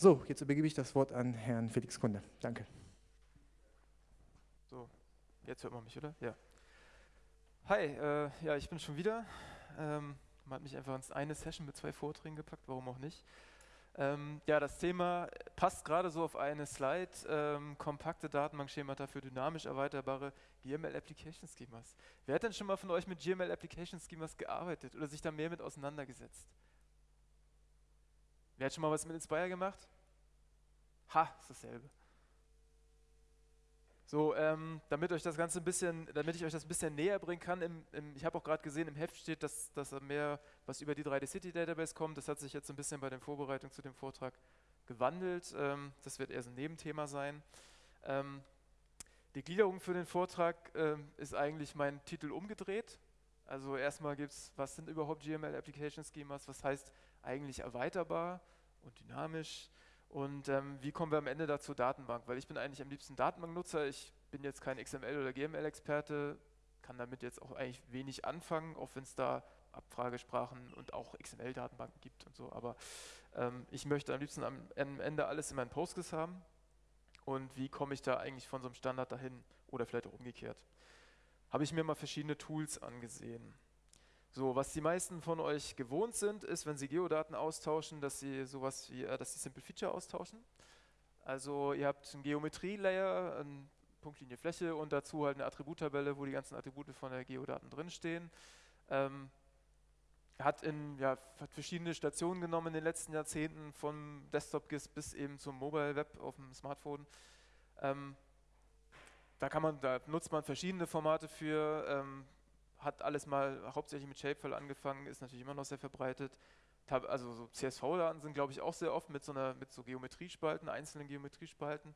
So, jetzt übergebe ich das Wort an Herrn Felix Kunde. Danke. So, jetzt hört man mich, oder? Ja. Hi, äh, ja, ich bin schon wieder. Ähm, man hat mich einfach ins eine Session mit zwei Vorträgen gepackt, warum auch nicht. Ähm, ja, das Thema passt gerade so auf eine Slide, ähm, kompakte Datenbankschemata für dynamisch erweiterbare GML Application Schemas. Wer hat denn schon mal von euch mit GML Application Schemas gearbeitet oder sich da mehr mit auseinandergesetzt? Wer hat schon mal was mit Inspire gemacht? Ha, ist dasselbe. So, ähm, damit euch das Ganze ein bisschen, damit ich euch das ein bisschen näher bringen kann, im, im, ich habe auch gerade gesehen, im Heft steht, dass, dass mehr was über die 3D City Database kommt. Das hat sich jetzt ein bisschen bei der Vorbereitung zu dem Vortrag gewandelt. Ähm, das wird eher so ein Nebenthema sein. Ähm, die Gliederung für den Vortrag ähm, ist eigentlich mein Titel umgedreht. Also erstmal gibt es, was sind überhaupt GML Application Schemas, was heißt eigentlich erweiterbar und dynamisch und ähm, wie kommen wir am Ende dazu Datenbank? Weil ich bin eigentlich am liebsten Datenbanknutzer, ich bin jetzt kein XML- oder GML-Experte, kann damit jetzt auch eigentlich wenig anfangen, auch wenn es da Abfragesprachen und auch XML-Datenbanken gibt und so, aber ähm, ich möchte am liebsten am, am Ende alles in meinen Postgres haben und wie komme ich da eigentlich von so einem Standard dahin oder vielleicht auch umgekehrt. Habe ich mir mal verschiedene Tools angesehen. So, was die meisten von euch gewohnt sind, ist, wenn sie Geodaten austauschen, dass sie sowas wie, äh, dass sie Simple Feature austauschen. Also ihr habt einen Geometrie-Layer, eine Punktlinie Fläche und dazu halt eine Attributtabelle, wo die ganzen Attribute von der Geodaten drinstehen. Ähm, hat in ja, hat verschiedene Stationen genommen in den letzten Jahrzehnten, vom Desktop-GIS bis eben zum Mobile Web auf dem Smartphone. Ähm, da, man, da nutzt man verschiedene Formate für. Ähm, hat alles mal hauptsächlich mit Shapefile angefangen, ist natürlich immer noch sehr verbreitet. Also so CSV-Daten sind, glaube ich, auch sehr oft mit so, einer, mit so Geometriespalten, einzelnen Geometriespalten.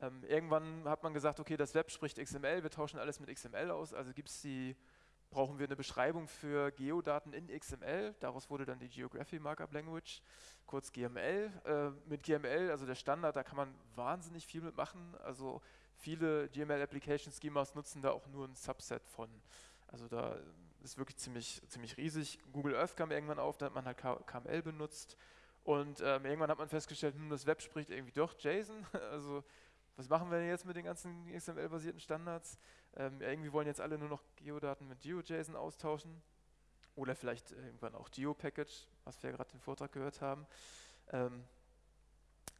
Ähm, irgendwann hat man gesagt, okay, das Web spricht XML, wir tauschen alles mit XML aus, also gibt's die, brauchen wir eine Beschreibung für Geodaten in XML. Daraus wurde dann die Geography Markup Language, kurz GML. Äh, mit GML, also der Standard, da kann man wahnsinnig viel mitmachen. Also viele GML Application Schemas nutzen da auch nur ein Subset von. Also da ist wirklich ziemlich, ziemlich riesig. Google Earth kam irgendwann auf, da hat man halt KML benutzt. Und ähm, irgendwann hat man festgestellt, hm, das Web spricht irgendwie doch JSON. Also was machen wir denn jetzt mit den ganzen XML-basierten Standards? Ähm, irgendwie wollen jetzt alle nur noch Geodaten mit GeoJSON austauschen. Oder vielleicht irgendwann auch GeoPackage, was wir ja gerade den Vortrag gehört haben. Ähm,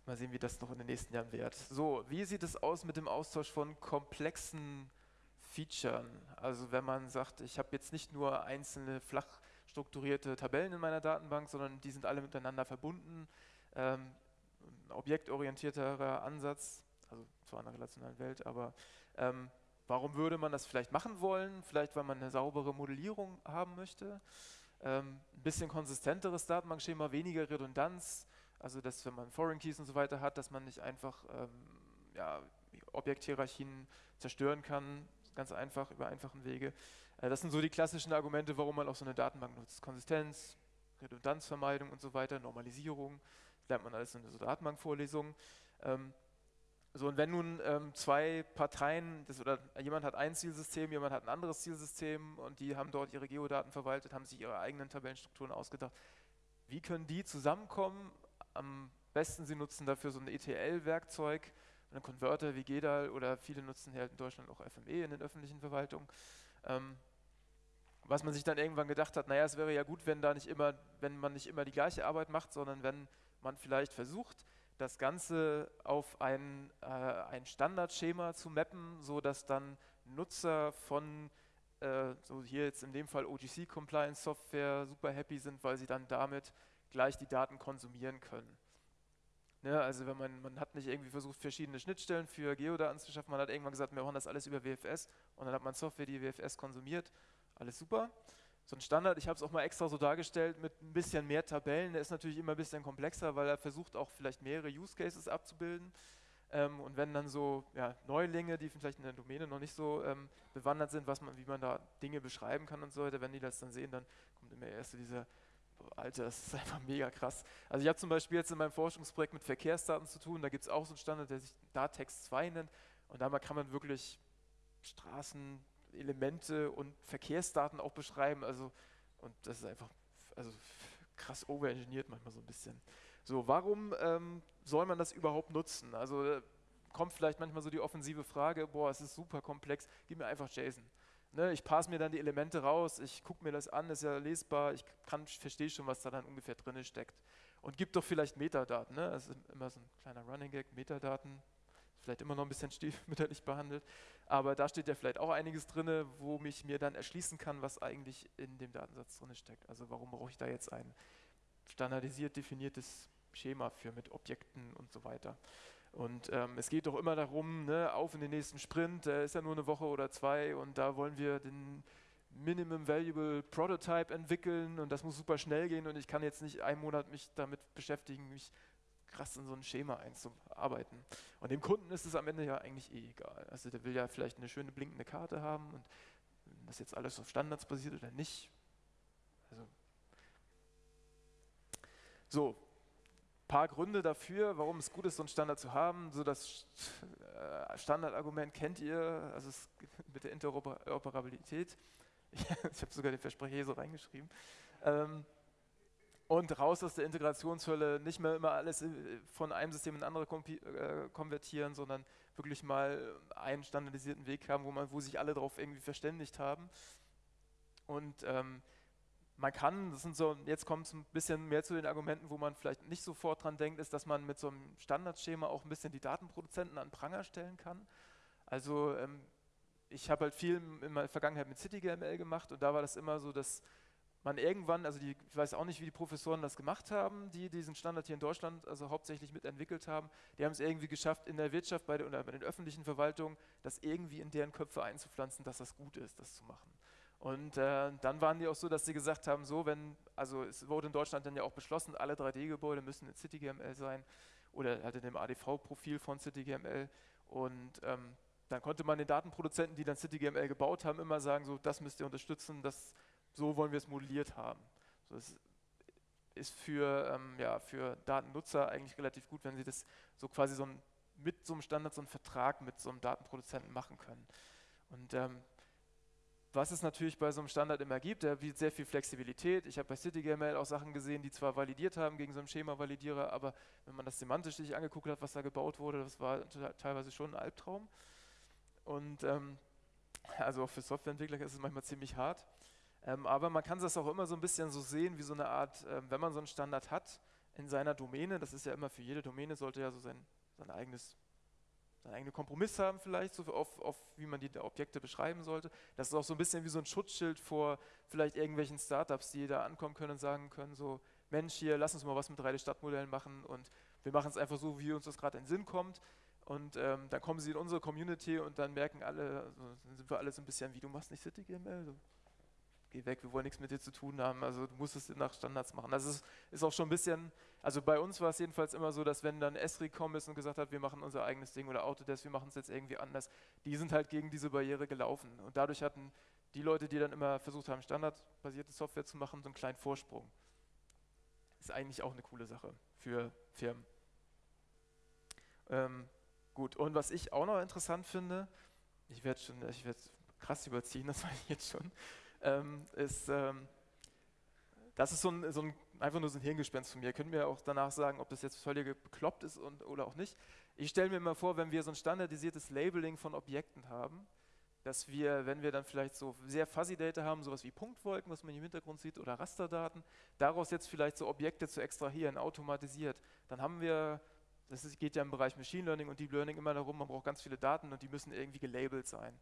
mal sehen, wie das noch in den nächsten Jahren wird. So, wie sieht es aus mit dem Austausch von komplexen Featuren. Also wenn man sagt, ich habe jetzt nicht nur einzelne flach strukturierte Tabellen in meiner Datenbank, sondern die sind alle miteinander verbunden. Ähm, objektorientierterer Ansatz, also zu einer relationalen Welt, aber ähm, warum würde man das vielleicht machen wollen? Vielleicht, weil man eine saubere Modellierung haben möchte. Ähm, ein bisschen konsistenteres Datenbankschema, weniger Redundanz, also dass wenn man Foreign Keys und so weiter hat, dass man nicht einfach ähm, ja, Objekthierarchien zerstören kann, ganz einfach, über einfachen Wege. Äh, das sind so die klassischen Argumente, warum man auch so eine Datenbank nutzt. Konsistenz, Redundanzvermeidung und so weiter, Normalisierung, das lernt man alles in so Datenbankvorlesungen. Ähm, so, und wenn nun ähm, zwei Parteien, das, oder jemand hat ein Zielsystem, jemand hat ein anderes Zielsystem und die haben dort ihre Geodaten verwaltet, haben sich ihre eigenen Tabellenstrukturen ausgedacht, wie können die zusammenkommen? Am besten, sie nutzen dafür so ein ETL-Werkzeug, einen Converter wie GEDAL oder viele nutzen hier halt in Deutschland auch FME in den öffentlichen Verwaltungen. Ähm, was man sich dann irgendwann gedacht hat, naja, es wäre ja gut, wenn da nicht immer, wenn man nicht immer die gleiche Arbeit macht, sondern wenn man vielleicht versucht, das Ganze auf ein, äh, ein Standardschema zu mappen, sodass dann Nutzer von, äh, so hier jetzt in dem Fall OGC-Compliance-Software super happy sind, weil sie dann damit gleich die Daten konsumieren können. Ne, also wenn man, man hat nicht irgendwie versucht, verschiedene Schnittstellen für Geodaten zu schaffen, man hat irgendwann gesagt, wir machen das alles über WFS und dann hat man Software, die WFS konsumiert, alles super. So ein Standard, ich habe es auch mal extra so dargestellt mit ein bisschen mehr Tabellen, der ist natürlich immer ein bisschen komplexer, weil er versucht auch vielleicht mehrere Use Cases abzubilden. Ähm, und wenn dann so ja, Neulinge, die vielleicht in der Domäne noch nicht so ähm, bewandert sind, was man, wie man da Dinge beschreiben kann und so weiter, wenn die das dann sehen, dann kommt immer erst so dieser Alter, das ist einfach mega krass. Also ich habe zum Beispiel jetzt in meinem Forschungsprojekt mit Verkehrsdaten zu tun, da gibt es auch so einen Standard, der sich Datext 2 nennt und da kann man wirklich Straßen, Elemente und Verkehrsdaten auch beschreiben, also und das ist einfach also krass overengineert manchmal so ein bisschen. So, warum ähm, soll man das überhaupt nutzen? Also äh, kommt vielleicht manchmal so die offensive Frage, boah, es ist super komplex, gib mir einfach JSON. Ne, ich passe mir dann die Elemente raus, ich gucke mir das an, ist ja lesbar, ich verstehe schon, was da dann ungefähr drin steckt. Und gib doch vielleicht Metadaten. Ne? Das ist immer so ein kleiner Running Gag, Metadaten, vielleicht immer noch ein bisschen stiefmütterlich behandelt, aber da steht ja vielleicht auch einiges drin, wo mich mir dann erschließen kann, was eigentlich in dem Datensatz drin steckt. Also warum brauche ich da jetzt ein standardisiert definiertes Schema für mit Objekten und so weiter. Und ähm, es geht doch immer darum, ne, auf in den nächsten Sprint, der ist ja nur eine Woche oder zwei und da wollen wir den Minimum Valuable Prototype entwickeln und das muss super schnell gehen und ich kann jetzt nicht einen Monat mich damit beschäftigen, mich krass in so ein Schema einzuarbeiten. Und dem Kunden ist es am Ende ja eigentlich eh egal. Also der will ja vielleicht eine schöne blinkende Karte haben und das jetzt alles auf Standards basiert oder nicht. Also so, paar Gründe dafür, warum es gut ist, so einen Standard zu haben. So das äh, Standardargument kennt ihr, also es, mit der Interoperabilität. Ich, ich habe sogar den Versprecher hier so reingeschrieben. Ähm, und raus aus der Integrationshölle, nicht mehr immer alles äh, von einem System in andere äh, konvertieren, sondern wirklich mal einen standardisierten Weg haben, wo, man, wo sich alle darauf irgendwie verständigt haben. Und ähm, man kann, das sind so, jetzt kommt es ein bisschen mehr zu den Argumenten, wo man vielleicht nicht sofort dran denkt, ist, dass man mit so einem Standardschema auch ein bisschen die Datenproduzenten an Pranger stellen kann. Also ähm, ich habe halt viel in meiner Vergangenheit mit CityGML gemacht und da war das immer so, dass man irgendwann, also die, ich weiß auch nicht, wie die Professoren das gemacht haben, die diesen Standard hier in Deutschland also hauptsächlich mitentwickelt haben, die haben es irgendwie geschafft, in der Wirtschaft bei der, oder bei den öffentlichen Verwaltungen das irgendwie in deren Köpfe einzupflanzen, dass das gut ist, das zu machen. Und äh, dann waren die auch so, dass sie gesagt haben, so wenn, also es wurde in Deutschland dann ja auch beschlossen, alle 3D-Gebäude müssen in CityGML sein oder in dem ADV-Profil von CityGML. Und ähm, dann konnte man den Datenproduzenten, die dann CityGML gebaut haben, immer sagen, so das müsst ihr unterstützen, das, so wollen wir es modelliert haben. So, das ist für, ähm, ja, für Datennutzer eigentlich relativ gut, wenn sie das so quasi so ein, mit so einem Standard, so einen Vertrag mit so einem Datenproduzenten machen können. Und ähm, was es natürlich bei so einem Standard immer gibt, der bietet sehr viel Flexibilität. Ich habe bei CityGML auch Sachen gesehen, die zwar validiert haben gegen so einen Schema-Validierer, aber wenn man das semantisch sich angeguckt hat, was da gebaut wurde, das war teilweise schon ein Albtraum. Und ähm, also auch für Softwareentwickler ist es manchmal ziemlich hart. Ähm, aber man kann das auch immer so ein bisschen so sehen, wie so eine Art, ähm, wenn man so einen Standard hat in seiner Domäne, das ist ja immer für jede Domäne, sollte ja so sein, sein eigenes seinen eigenen Kompromiss haben vielleicht, so auf, auf, wie man die Objekte beschreiben sollte. Das ist auch so ein bisschen wie so ein Schutzschild vor vielleicht irgendwelchen Startups, die da ankommen können und sagen können, so Mensch, hier, lass uns mal was mit 3D-Stadtmodellen machen und wir machen es einfach so, wie uns das gerade in den Sinn kommt. Und ähm, dann kommen sie in unsere Community und dann merken alle, also sind wir alle so ein bisschen wie, du machst nicht CityGML, so, geh weg, wir wollen nichts mit dir zu tun haben, also du musst es nach Standards machen. Das ist, ist auch schon ein bisschen also bei uns war es jedenfalls immer so, dass wenn dann Esri gekommen ist und gesagt hat, wir machen unser eigenes Ding oder Autodesk, wir machen es jetzt irgendwie anders, die sind halt gegen diese Barriere gelaufen. Und dadurch hatten die Leute, die dann immer versucht haben, standardbasierte Software zu machen, so einen kleinen Vorsprung. Ist eigentlich auch eine coole Sache für Firmen. Ähm, gut, und was ich auch noch interessant finde, ich werde schon, ich werde krass überziehen, das weiß ich jetzt schon, ähm, ist, ähm, das ist so ein, so ein einfach nur so ein Hirngespinst von mir. Könnt mir auch danach sagen, ob das jetzt völlig bekloppt ist und, oder auch nicht. Ich stelle mir immer vor, wenn wir so ein standardisiertes Labeling von Objekten haben, dass wir, wenn wir dann vielleicht so sehr fuzzy Data haben, sowas wie Punktwolken, was man im Hintergrund sieht, oder Rasterdaten, daraus jetzt vielleicht so Objekte zu extrahieren, automatisiert, dann haben wir, das geht ja im Bereich Machine Learning und Deep Learning immer darum, man braucht ganz viele Daten und die müssen irgendwie gelabelt sein.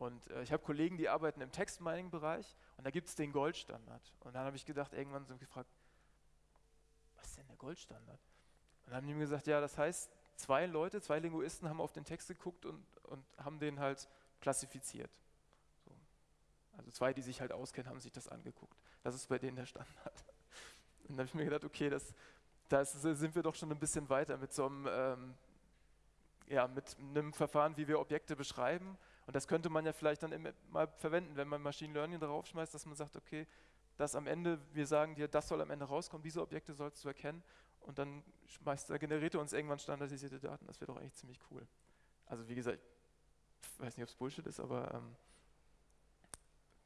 Und äh, ich habe Kollegen, die arbeiten im Text-Mining-Bereich und da gibt es den Goldstandard. Und dann habe ich gedacht, irgendwann so gefragt, was ist denn der Goldstandard? Und dann haben die mir gesagt, ja, das heißt, zwei Leute, zwei Linguisten haben auf den Text geguckt und, und haben den halt klassifiziert. So. Also zwei, die sich halt auskennen, haben sich das angeguckt. Das ist bei denen der Standard. Und dann habe ich mir gedacht, okay, das, da sind wir doch schon ein bisschen weiter mit so einem, ähm, ja, mit einem Verfahren, wie wir Objekte beschreiben. Und das könnte man ja vielleicht dann mal verwenden, wenn man Machine Learning darauf schmeißt, dass man sagt, okay, dass am Ende, wir sagen dir, das soll am Ende rauskommen, diese Objekte sollst du erkennen und dann schmeißt, generiert er uns irgendwann standardisierte Daten. Das wäre doch eigentlich ziemlich cool. Also wie gesagt, ich weiß nicht, ob es Bullshit ist, aber ähm,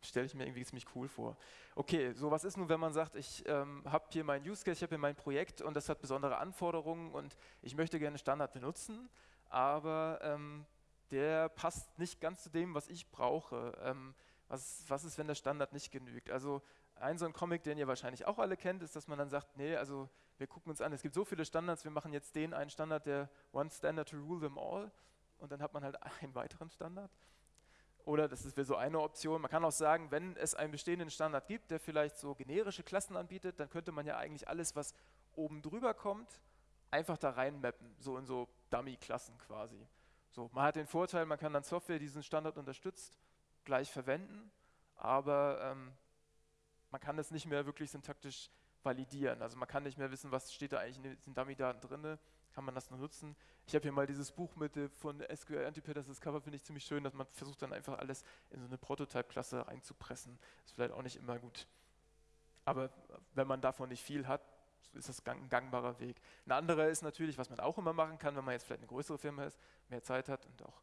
stelle ich mir irgendwie ziemlich cool vor. Okay, so was ist nun, wenn man sagt, ich ähm, habe hier mein Use Case, ich habe hier mein Projekt und das hat besondere Anforderungen und ich möchte gerne Standard benutzen, aber ähm, der passt nicht ganz zu dem, was ich brauche. Ähm, was, was ist, wenn der Standard nicht genügt? Also ein so ein Comic, den ihr wahrscheinlich auch alle kennt, ist, dass man dann sagt, nee, also wir gucken uns an, es gibt so viele Standards, wir machen jetzt den einen Standard, der One Standard to rule them all und dann hat man halt einen weiteren Standard. Oder das wäre so eine Option. Man kann auch sagen, wenn es einen bestehenden Standard gibt, der vielleicht so generische Klassen anbietet, dann könnte man ja eigentlich alles, was oben drüber kommt, einfach da reinmappen, so in so Dummy-Klassen quasi. So, man hat den Vorteil, man kann dann Software, die diesen Standard unterstützt, gleich verwenden, aber ähm, man kann das nicht mehr wirklich syntaktisch validieren. Also man kann nicht mehr wissen, was steht da eigentlich in diesen Dummy-Daten drin, kann man das nur nutzen. Ich habe hier mal dieses Buch mit äh, von SQL Antipater, das Cover finde ich ziemlich schön, dass man versucht dann einfach alles in so eine Prototype-Klasse reinzupressen. Ist vielleicht auch nicht immer gut. Aber wenn man davon nicht viel hat, ist das ein gangbarer Weg. Ein anderer ist natürlich, was man auch immer machen kann, wenn man jetzt vielleicht eine größere Firma ist, mehr Zeit hat und auch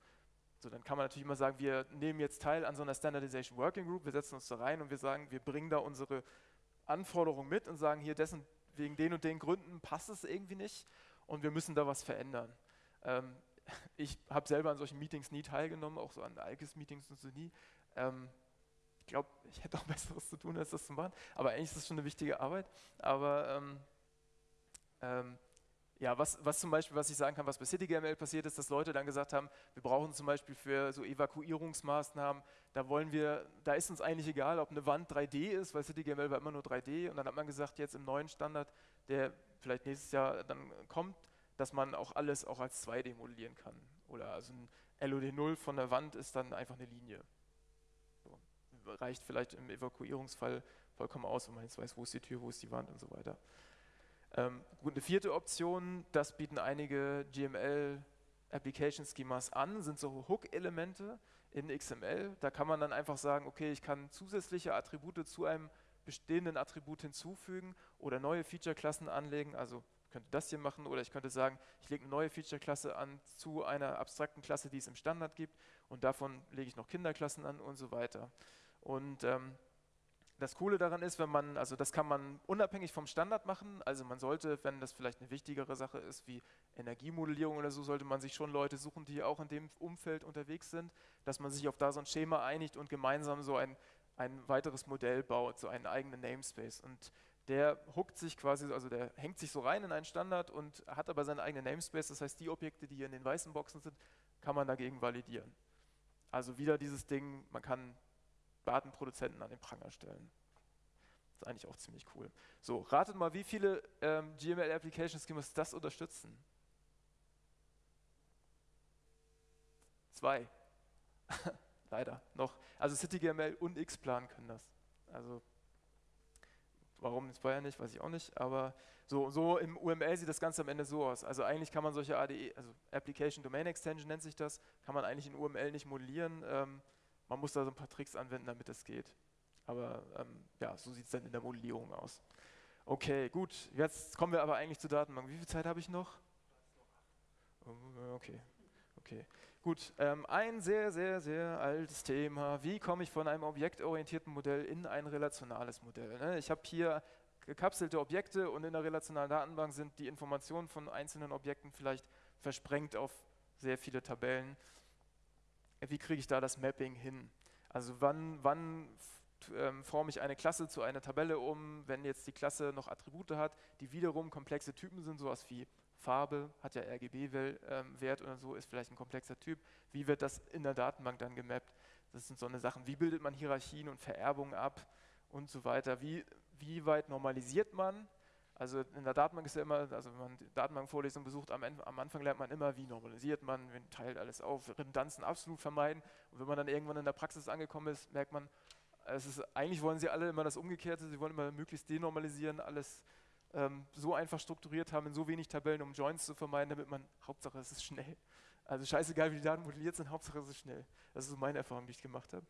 so, dann kann man natürlich immer sagen, wir nehmen jetzt teil an so einer Standardization Working Group, wir setzen uns da rein und wir sagen, wir bringen da unsere Anforderungen mit und sagen, hier dessen, wegen den und den Gründen passt es irgendwie nicht und wir müssen da was verändern. Ähm, ich habe selber an solchen Meetings nie teilgenommen, auch so an Alkes-Meetings und so nie. Ähm, ich glaube, ich hätte auch Besseres zu tun, als das zu machen, aber eigentlich ist das schon eine wichtige Arbeit. Aber ähm, ähm ja, was, was zum Beispiel, was ich sagen kann, was bei CityGML passiert ist, dass Leute dann gesagt haben, wir brauchen zum Beispiel für so Evakuierungsmaßnahmen, da wollen wir, da ist uns eigentlich egal, ob eine Wand 3D ist, weil CityGML war immer nur 3D und dann hat man gesagt, jetzt im neuen Standard, der vielleicht nächstes Jahr dann kommt, dass man auch alles auch als 2D modellieren kann. Oder also ein LOD0 von der Wand ist dann einfach eine Linie. So. Reicht vielleicht im Evakuierungsfall vollkommen aus, wenn man jetzt weiß, wo ist die Tür, wo ist die Wand und so weiter. Ähm, eine vierte Option, das bieten einige GML Application Schemas an, sind so Hook-Elemente in XML. Da kann man dann einfach sagen, okay, ich kann zusätzliche Attribute zu einem bestehenden Attribut hinzufügen oder neue Feature-Klassen anlegen. Also könnte das hier machen oder ich könnte sagen, ich lege eine neue Feature-Klasse an zu einer abstrakten Klasse, die es im Standard gibt und davon lege ich noch Kinderklassen an und so weiter. Und ähm, das Coole daran ist, wenn man, also das kann man unabhängig vom Standard machen, also man sollte, wenn das vielleicht eine wichtigere Sache ist wie Energiemodellierung oder so, sollte man sich schon Leute suchen, die auch in dem Umfeld unterwegs sind, dass man sich auf da so ein Schema einigt und gemeinsam so ein, ein weiteres Modell baut, so einen eigenen Namespace. Und der hookt sich quasi, also der hängt sich so rein in einen Standard und hat aber seinen eigenen Namespace, das heißt, die Objekte, die hier in den weißen Boxen sind, kann man dagegen validieren. Also wieder dieses Ding, man kann Datenproduzenten an den Pranger stellen. Das ist eigentlich auch ziemlich cool. So, ratet mal, wie viele ähm, GML Application Schemas das unterstützen? Zwei. Leider noch. Also CityGML und Xplan können das. Also warum jetzt Bayern nicht, weiß ich auch nicht. Aber so, so im UML sieht das Ganze am Ende so aus. Also eigentlich kann man solche ADE, also Application Domain Extension nennt sich das, kann man eigentlich in UML nicht modellieren. Ähm, man muss da so ein paar Tricks anwenden, damit das geht. Aber ähm, ja, so sieht es dann in der Modellierung aus. Okay, gut. Jetzt kommen wir aber eigentlich zur Datenbank. Wie viel Zeit habe ich noch? Okay, okay. Gut, ähm, ein sehr, sehr, sehr altes Thema. Wie komme ich von einem objektorientierten Modell in ein relationales Modell? Ne? Ich habe hier gekapselte Objekte und in der relationalen Datenbank sind die Informationen von einzelnen Objekten vielleicht versprengt auf sehr viele Tabellen wie kriege ich da das Mapping hin? Also wann, wann ähm, forme ich eine Klasse zu einer Tabelle um, wenn jetzt die Klasse noch Attribute hat, die wiederum komplexe Typen sind, sowas wie Farbe, hat ja RGB-Wert ähm, oder so, ist vielleicht ein komplexer Typ. Wie wird das in der Datenbank dann gemappt? Das sind so eine Sachen. Wie bildet man Hierarchien und Vererbungen ab und so weiter? Wie, wie weit normalisiert man? Also in der Datenbank ist ja immer, also wenn man die Datenbankvorlesung besucht, am, Ende, am, Anfang lernt man immer, wie normalisiert man, man teilt alles auf, Redundanzen absolut vermeiden. Und wenn man dann irgendwann in der Praxis angekommen ist, merkt man, es ist, eigentlich wollen sie alle immer das Umgekehrte, sie wollen immer möglichst denormalisieren, alles ähm, so einfach strukturiert haben, in so wenig Tabellen, um Joins zu vermeiden, damit man, Hauptsache es ist schnell. Also scheißegal, wie die Daten modelliert sind, Hauptsache es ist schnell. Das ist so meine Erfahrung, die ich gemacht habe.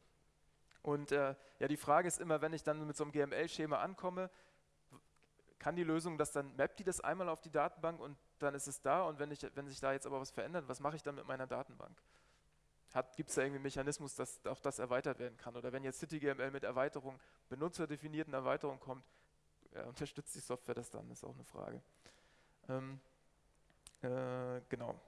Und äh, ja, die Frage ist immer, wenn ich dann mit so einem GML-Schema ankomme, kann die Lösung das dann, mappt die das einmal auf die Datenbank und dann ist es da und wenn, ich, wenn sich da jetzt aber was verändert, was mache ich dann mit meiner Datenbank? gibt es da irgendwie einen Mechanismus, dass auch das erweitert werden kann? Oder wenn jetzt CityGML mit Erweiterung, benutzerdefinierten Erweiterungen kommt, ja, unterstützt die Software das dann? Ist auch eine Frage. Ähm, äh, genau.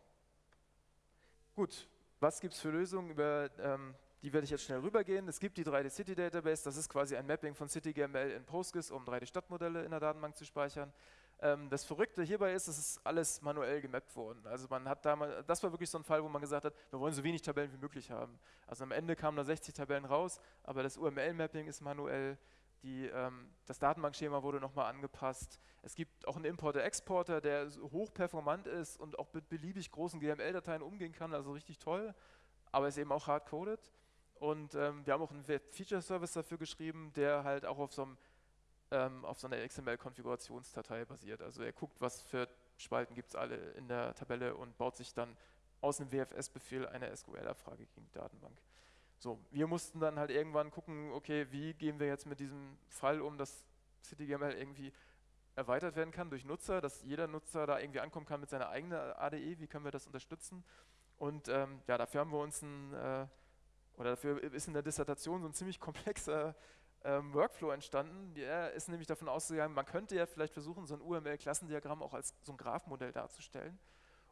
Gut, was gibt es für Lösungen? Über ähm, die werde ich jetzt schnell rübergehen. Es gibt die 3D City Database, das ist quasi ein Mapping von CityGML in Postgres, um 3D Stadtmodelle in der Datenbank zu speichern. Ähm, das Verrückte hierbei ist, es ist alles manuell gemappt worden. Also man hat damals, das war wirklich so ein Fall, wo man gesagt hat, wir wollen so wenig Tabellen wie möglich haben. Also am Ende kamen da 60 Tabellen raus, aber das UML-Mapping ist manuell. Die, ähm, das Datenbankschema wurde nochmal angepasst. Es gibt auch einen Importer-Exporter, der hochperformant ist und auch mit beliebig großen GML-Dateien umgehen kann, also richtig toll, aber ist eben auch hard-coded. Und ähm, wir haben auch einen Feature-Service dafür geschrieben, der halt auch auf so einem ähm, auf so einer XML-Konfigurationsdatei basiert. Also er guckt, was für Spalten gibt es alle in der Tabelle und baut sich dann aus einem WFS-Befehl eine SQL-Abfrage gegen die Datenbank. So, wir mussten dann halt irgendwann gucken, okay, wie gehen wir jetzt mit diesem Fall um, dass CityGML irgendwie erweitert werden kann durch Nutzer, dass jeder Nutzer da irgendwie ankommen kann mit seiner eigenen ADE, wie können wir das unterstützen? Und ähm, ja, dafür haben wir uns ein, äh, oder dafür ist in der Dissertation so ein ziemlich komplexer ähm, Workflow entstanden. Der ist nämlich davon ausgegangen, man könnte ja vielleicht versuchen, so ein UML-Klassendiagramm auch als so ein Graphmodell darzustellen.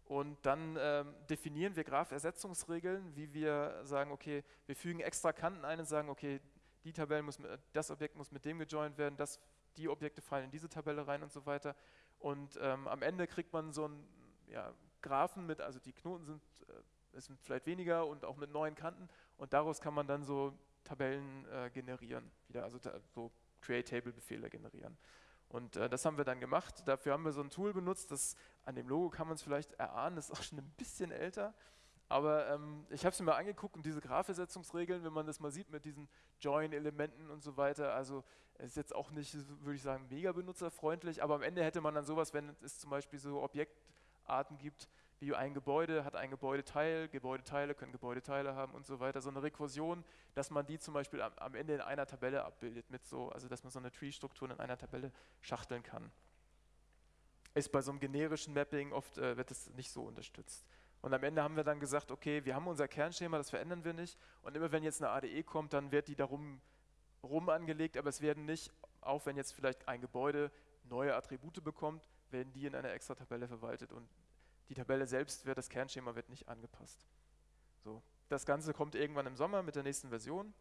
Und dann ähm, definieren wir Graphersetzungsregeln, wie wir sagen, okay, wir fügen extra Kanten ein und sagen, okay, die Tabelle muss, mit, das Objekt muss mit dem gejoint werden, das, die Objekte fallen in diese Tabelle rein und so weiter. Und ähm, am Ende kriegt man so einen ja, Graphen mit, also die Knoten sind, äh, sind vielleicht weniger und auch mit neuen Kanten. Und daraus kann man dann so Tabellen äh, generieren, wieder, also so Create-Table-Befehle generieren. Und äh, das haben wir dann gemacht. Dafür haben wir so ein Tool benutzt, das an dem Logo kann man es vielleicht erahnen, ist auch schon ein bisschen älter. Aber ähm, ich habe es mir angeguckt und diese Graphersetzungsregeln, wenn man das mal sieht mit diesen Join-Elementen und so weiter, also ist jetzt auch nicht, würde ich sagen, mega benutzerfreundlich, aber am Ende hätte man dann sowas, wenn es zum Beispiel so Objektarten gibt, wie ein Gebäude hat ein Gebäudeteil, Gebäudeteile können Gebäudeteile haben und so weiter. So eine Rekursion, dass man die zum Beispiel am, am Ende in einer Tabelle abbildet, mit so, also dass man so eine Tree-Struktur in einer Tabelle schachteln kann. Ist bei so einem generischen Mapping oft äh, wird es nicht so unterstützt. Und am Ende haben wir dann gesagt, okay, wir haben unser Kernschema, das verändern wir nicht. Und immer wenn jetzt eine ADE kommt, dann wird die darum rum angelegt, aber es werden nicht, auch wenn jetzt vielleicht ein Gebäude neue Attribute bekommt, werden die in einer extra Tabelle verwaltet und die Tabelle selbst wird, das Kernschema wird nicht angepasst. So, das Ganze kommt irgendwann im Sommer mit der nächsten Version.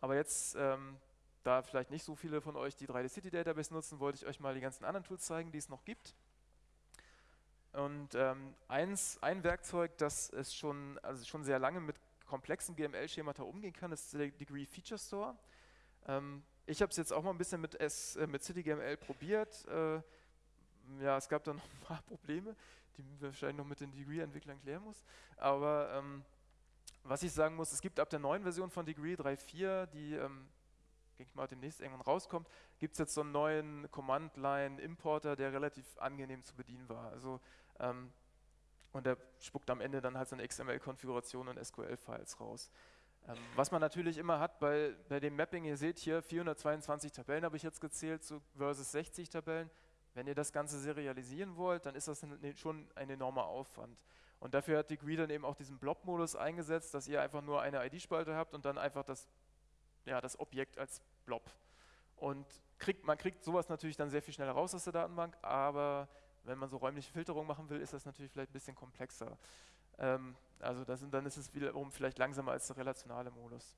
Aber jetzt, ähm, da vielleicht nicht so viele von euch die 3D City Database nutzen, wollte ich euch mal die ganzen anderen Tools zeigen, die es noch gibt. Und ähm, eins, ein Werkzeug, das es schon, also schon sehr lange mit komplexen GML-Schemata umgehen kann, ist der Degree Feature Store. Ähm, ich habe es jetzt auch mal ein bisschen mit, S, äh, mit CityGML probiert. Äh, ja, es gab da noch ein paar Probleme die wir wahrscheinlich noch mit den Degree-Entwicklern klären muss. Aber ähm, was ich sagen muss, es gibt ab der neuen Version von Degree 3.4, die, ähm, denke ich mal, demnächst irgendwann rauskommt, gibt es jetzt so einen neuen Command-Line-Importer, der relativ angenehm zu bedienen war. Also ähm, und der spuckt am Ende dann halt so eine XML-Konfiguration und SQL-Files raus. Ähm, was man natürlich immer hat bei, bei dem Mapping, ihr seht hier 422 Tabellen habe ich jetzt gezählt so versus 60 Tabellen, wenn ihr das Ganze serialisieren wollt, dann ist das schon ein enormer Aufwand. Und dafür hat Degree dann eben auch diesen Blob-Modus eingesetzt, dass ihr einfach nur eine ID-Spalte habt und dann einfach das, ja, das Objekt als Blob. Und kriegt, man kriegt sowas natürlich dann sehr viel schneller raus aus der Datenbank, aber wenn man so räumliche Filterung machen will, ist das natürlich vielleicht ein bisschen komplexer. Ähm, also das, dann ist es wiederum vielleicht langsamer als der relationale Modus.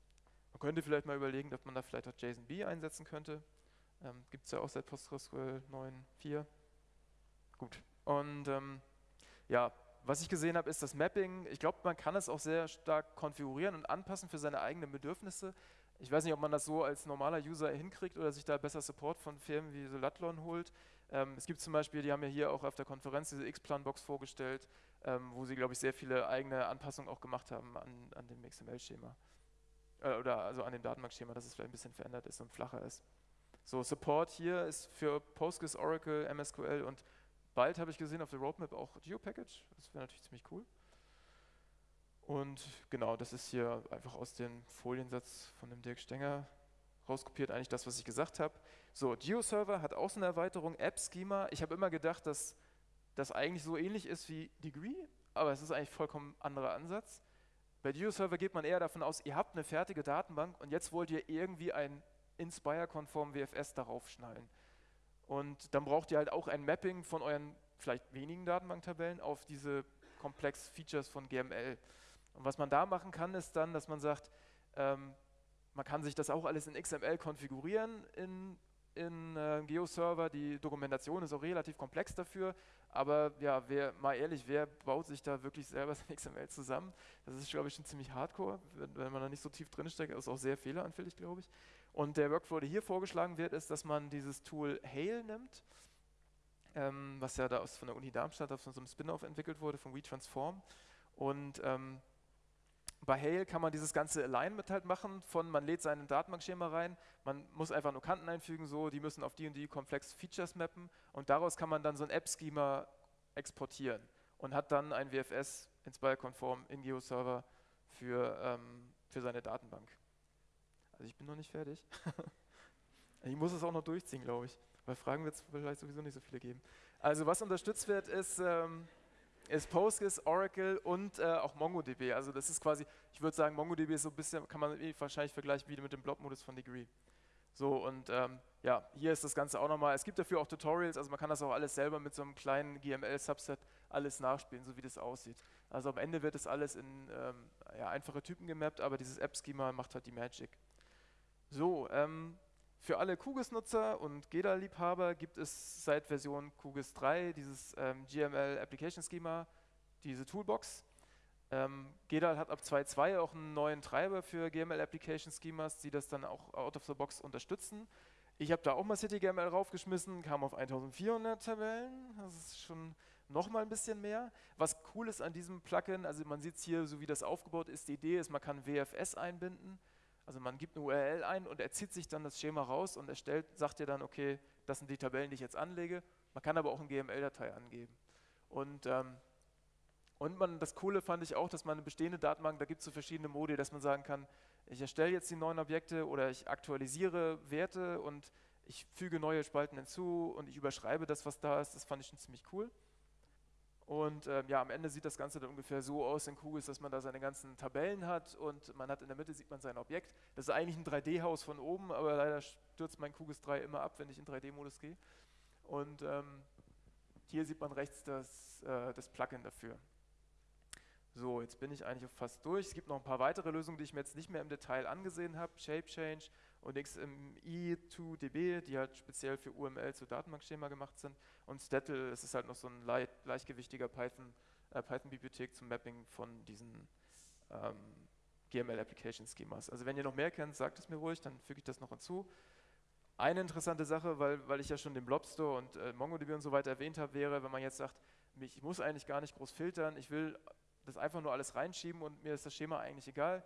Man könnte vielleicht mal überlegen, ob man da vielleicht auch JSON-B einsetzen könnte. Ähm, Gibt es ja auch seit PostgreSQL 9.4. Gut. Und ähm, ja, was ich gesehen habe, ist das Mapping. Ich glaube, man kann es auch sehr stark konfigurieren und anpassen für seine eigenen Bedürfnisse. Ich weiß nicht, ob man das so als normaler User hinkriegt oder sich da besser Support von Firmen wie Solatlon holt. Ähm, es gibt zum Beispiel, die haben ja hier auch auf der Konferenz diese X-Plan-Box vorgestellt, ähm, wo sie, glaube ich, sehr viele eigene Anpassungen auch gemacht haben an, an dem XML-Schema. Äh, oder also an dem Datenbankschema, dass es vielleicht ein bisschen verändert ist und flacher ist. So, Support hier ist für Postgres, Oracle, MSQL und bald habe ich gesehen auf der Roadmap auch GeoPackage. Das wäre natürlich ziemlich cool. Und genau, das ist hier einfach aus dem Foliensatz von dem Dirk Stenger rauskopiert, eigentlich das, was ich gesagt habe. So, GeoServer hat auch so eine Erweiterung, App-Schema. Ich habe immer gedacht, dass das eigentlich so ähnlich ist wie Degree, aber es ist eigentlich vollkommen anderer Ansatz. Bei GeoServer geht man eher davon aus, ihr habt eine fertige Datenbank und jetzt wollt ihr irgendwie ein Inspire-konform WFS darauf schnallen. Und dann braucht ihr halt auch ein Mapping von euren vielleicht wenigen Datenbanktabellen auf diese komplex Features von GML. Und was man da machen kann, ist dann, dass man sagt, ähm, man kann sich das auch alles in XML konfigurieren in, in äh, GeoServer. Die Dokumentation ist auch relativ komplex dafür. Aber ja, wer, mal ehrlich, wer baut sich da wirklich selber sein XML zusammen? Das ist, glaube ich, schon ziemlich hardcore, wenn, wenn man da nicht so tief drin steckt. Das ist auch sehr fehleranfällig, glaube ich. Und der Workflow, der hier vorgeschlagen wird, ist, dass man dieses Tool Hail nimmt, ähm, was ja da aus, von der Uni Darmstadt auf so einem Spin-off entwickelt wurde, von WeTransform. Und ähm, bei Hail kann man dieses ganze Alignment halt machen, von man lädt sein Datenbankschema rein, man muss einfach nur Kanten einfügen, so, die müssen auf die und die komplex Features mappen und daraus kann man dann so ein App-Schema exportieren und hat dann ein WFS Inspire-konform in GeoServer für, ähm, für seine Datenbank. Also ich bin noch nicht fertig. ich muss es auch noch durchziehen, glaube ich, weil Fragen wird es vielleicht sowieso nicht so viele geben. Also was unterstützt wird, ist... Ähm, ist Postgres, Oracle und äh, auch MongoDB. Also das ist quasi, ich würde sagen, MongoDB ist so ein bisschen, kann man wahrscheinlich vergleichen wie mit dem Blob-Modus von Degree. So und ähm, ja, hier ist das Ganze auch nochmal, es gibt dafür auch Tutorials, also man kann das auch alles selber mit so einem kleinen GML-Subset alles nachspielen, so wie das aussieht. Also am Ende wird das alles in ähm, ja, einfache Typen gemappt, aber dieses App-Schema macht halt die Magic. So, ähm, für alle QGIS-Nutzer und GEDA-Liebhaber gibt es seit Version QGIS 3 dieses ähm, GML Application Schema, diese Toolbox. Ähm, GEDA hat ab 2.2 auch einen neuen Treiber für GML Application Schemas, die das dann auch out of the box unterstützen. Ich habe da auch mal CityGML raufgeschmissen, kam auf 1400 Tabellen, das ist schon noch mal ein bisschen mehr. Was cool ist an diesem Plugin, also man sieht hier, so wie das aufgebaut ist, die Idee ist, man kann WFS einbinden also man gibt eine URL ein und er zieht sich dann das Schema raus und erstellt, sagt dir dann, okay, das sind die Tabellen, die ich jetzt anlege. Man kann aber auch eine GML-Datei angeben. Und, ähm, und man, das Coole fand ich auch, dass man eine bestehende Datenbank, da gibt es so verschiedene Modi, dass man sagen kann, ich erstelle jetzt die neuen Objekte oder ich aktualisiere Werte und ich füge neue Spalten hinzu und ich überschreibe das, was da ist. Das fand ich schon ziemlich cool. Und ähm, ja, am Ende sieht das Ganze dann ungefähr so aus in Kugels, dass man da seine ganzen Tabellen hat und man hat in der Mitte sieht man sein Objekt. Das ist eigentlich ein 3D-Haus von oben, aber leider stürzt mein Kugels 3 immer ab, wenn ich in 3D-Modus gehe. Und ähm, hier sieht man rechts das, äh, das Plugin dafür. So, jetzt bin ich eigentlich fast durch. Es gibt noch ein paar weitere Lösungen, die ich mir jetzt nicht mehr im Detail angesehen habe. Shape Change und XMI2DB, die halt speziell für UML zu Datenbankschema gemacht sind. Und Statl, es ist halt noch so ein leicht, leichtgewichtiger Python, äh, Python-Bibliothek zum Mapping von diesen ähm, GML-Application-Schemas. Also wenn ihr noch mehr kennt, sagt es mir ruhig, dann füge ich das noch hinzu. Eine interessante Sache, weil, weil ich ja schon den Blobstore und äh, MongoDB und so weiter erwähnt habe, wäre, wenn man jetzt sagt, ich muss eigentlich gar nicht groß filtern, ich will das einfach nur alles reinschieben und mir ist das Schema eigentlich egal,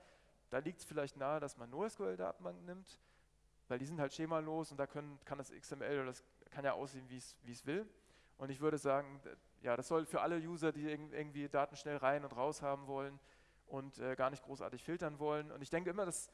da liegt es vielleicht nahe, dass man NoSQL-Datenbanken nimmt, weil die sind halt schemalos und da können, kann das XML oder das kann ja aussehen, wie es will. Und ich würde sagen, ja, das soll für alle User, die irgendwie Daten schnell rein und raus haben wollen und äh, gar nicht großartig filtern wollen. Und ich denke immer, dass,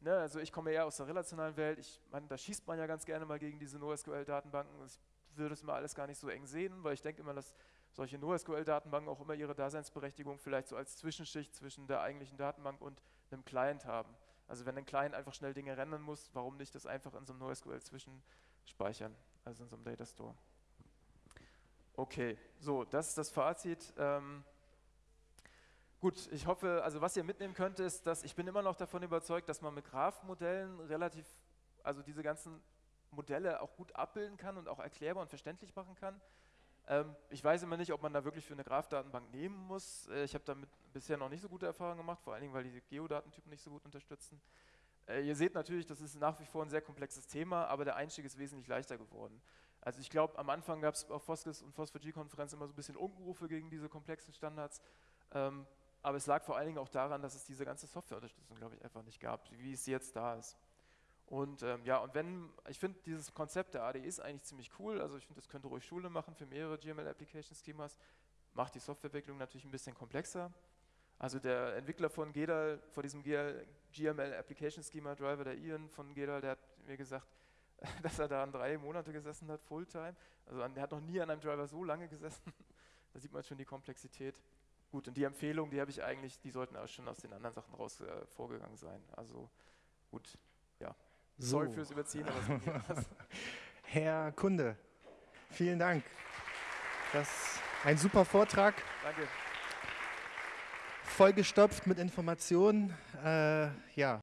ne, also ich komme eher aus der relationalen Welt, ich meine, da schießt man ja ganz gerne mal gegen diese NoSQL-Datenbanken. Ich würde es mal alles gar nicht so eng sehen, weil ich denke immer, dass solche NoSQL-Datenbanken auch immer ihre Daseinsberechtigung vielleicht so als Zwischenschicht zwischen der eigentlichen Datenbank und einem Client haben. Also wenn ein Client einfach schnell Dinge rendern muss, warum nicht das einfach in so einem NoSQL zwischenspeichern, also in so einem Data Store. Okay, so, das ist das Fazit. Ähm, gut, ich hoffe, also was ihr mitnehmen könnt, ist, dass ich bin immer noch davon überzeugt, dass man mit Graph-Modellen relativ, also diese ganzen Modelle auch gut abbilden kann und auch erklärbar und verständlich machen kann. Ähm, ich weiß immer nicht, ob man da wirklich für eine Graph-Datenbank nehmen muss. Äh, ich habe damit bisher noch nicht so gute Erfahrungen gemacht, vor allen Dingen, weil die Geodatentypen nicht so gut unterstützen. Äh, ihr seht natürlich, das ist nach wie vor ein sehr komplexes Thema, aber der Einstieg ist wesentlich leichter geworden. Also ich glaube, am Anfang gab es auf Foskis und Phosphor-G-Konferenz immer so ein bisschen Unrufe gegen diese komplexen Standards. Ähm, aber es lag vor allen Dingen auch daran, dass es diese ganze Softwareunterstützung, glaube ich, einfach nicht gab, wie es jetzt da ist. Und ähm, ja, und wenn, ich finde dieses Konzept der ADE ist eigentlich ziemlich cool, also ich finde, das könnte ruhig Schule machen für mehrere GML Application Schemas, macht die Softwareentwicklung natürlich ein bisschen komplexer. Also der Entwickler von GEDAL, von diesem GML Application Schema Driver, der Ian von GEDAL, der hat mir gesagt, dass er da an drei Monate gesessen hat, Fulltime. Also er hat noch nie an einem Driver so lange gesessen. da sieht man schon die Komplexität. gut, und die Empfehlung, die habe ich eigentlich, die sollten auch schon aus den anderen Sachen raus äh, vorgegangen sein. Also gut, ja. Sorry So. fürs Überziehen, aber. Herr Kunde, vielen Dank. Das ist ein super Vortrag, Danke. vollgestopft mit Informationen. Äh, ja,